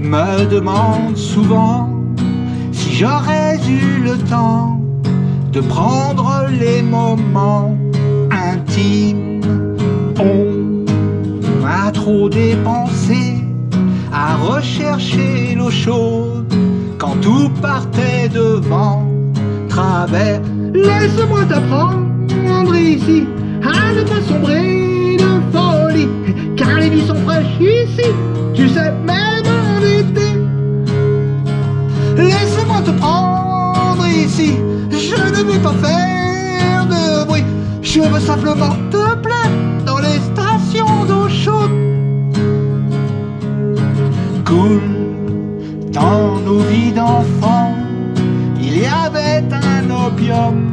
me demande souvent si j'aurais eu le temps de prendre les moments intimes. On a trop dépensé à rechercher l'eau chaude quand tout partait devant travers. Laisse-moi t'apprendre ici à ne pas sombrer de folie, car les vies sont fraîches ici, faire de bruit, je veux simplement te plaire dans les stations d'eau chaude. Cool, dans nos vies d'enfants, il y avait un opium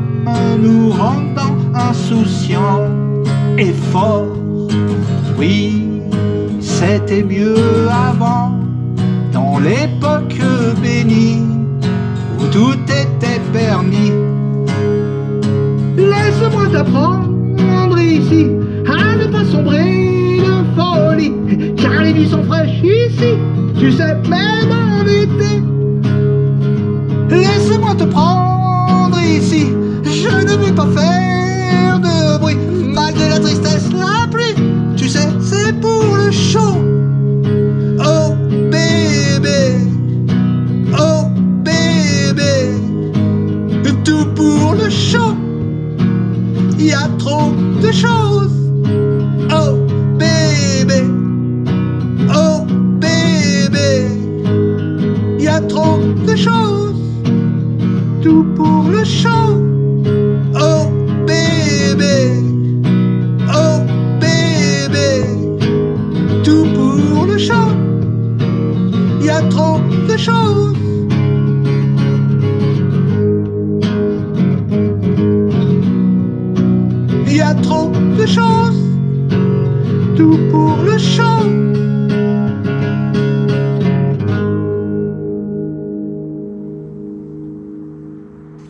nous rendant insouciants et forts. Oui, c'était mieux avant, dans l'époque bénie, où tout était permis. T'apprendre ici à ne pas sombrer de folie, car les vies sont fraîches ici, tu sais, même en été. Laisse-moi te prendre ici, je ne veux pas faire de bruit, malgré la tristesse, la pluie, tu sais, c'est pour le show. Y a trop de choses. Oh bébé, oh bébé, il y a trop de choses. Tout pour le show. Oh bébé, oh bébé, tout pour le show. Il y a trop de choses. Il y a trop de choses. Tout pour le show.